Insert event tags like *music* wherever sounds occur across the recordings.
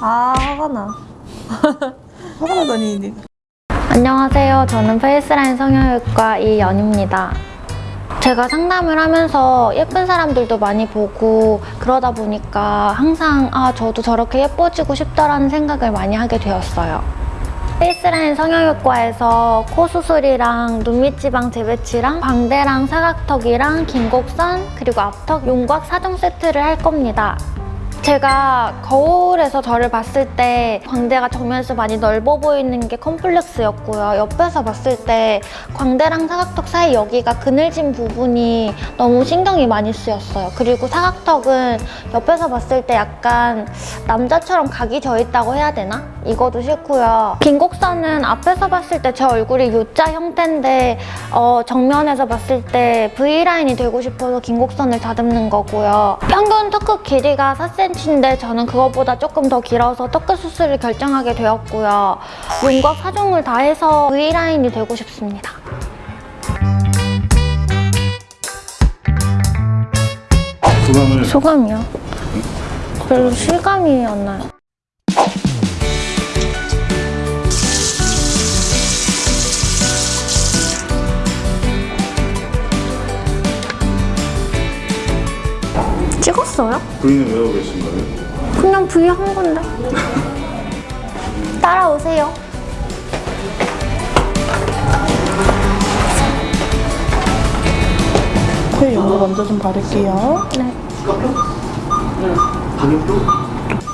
아 화가 나. *laughs* 화가 나다니. 안녕하세요. 저는 페이스라인 성형외과 이연입니다. 제가 상담을 하면서 예쁜 사람들도 많이 보고 그러다 보니까 항상 아 저도 저렇게 예뻐지고 싶다라는 생각을 많이 하게 되었어요. 페이스라인 성형외과에서 코 수술이랑 눈밑 지방 재배치랑 광대랑 사각턱이랑 긴 곡선 그리고 앞턱 용곽 4종 세트를 할 겁니다. 제가 거울에서 저를 봤을 때 광대가 정면에서 많이 넓어 보이는 게 컴플렉스였고요. 옆에서 봤을 때 광대랑 사각턱 사이 여기가 그늘진 부분이 너무 신경이 많이 쓰였어요. 그리고 사각턱은 옆에서 봤을 때 약간 남자처럼 각이 져 있다고 해야 되나? 이거도 싫고요. 긴 곡선은 앞에서 봤을 때 제 얼굴이 U자 형태인데 어, 정면에서 봤을 때 V라인이 되고 싶어서 긴 곡선을 다듬는 거고요. 평균 턱끝 길이가 4cm 인데 저는 그것보다 조금 더 길어서 턱끝 수술을 결정하게 되었고요. 윤곽 4종을 다 해서 V라인이 되고 싶습니다. 소감을 소감이요? 별로 실감이 안 나요. 찍었어요? 부인은 왜 하고 계신 거예요? 그냥 V 한 건데. 따라오세요. 코에 연고 먼저 좀 바를게요. 네.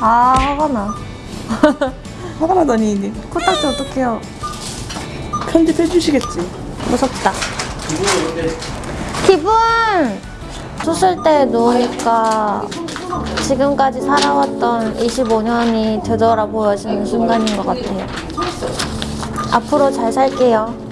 아 화가 나. *laughs* 화가 나다니. 코딱지 어떡해요? 편집해 주시겠지. 무섭다. 기분! 수술 때 누우니까 지금까지 살아왔던 25년이 되돌아보여지는 순간인 것 같아요. 앞으로 잘 살게요.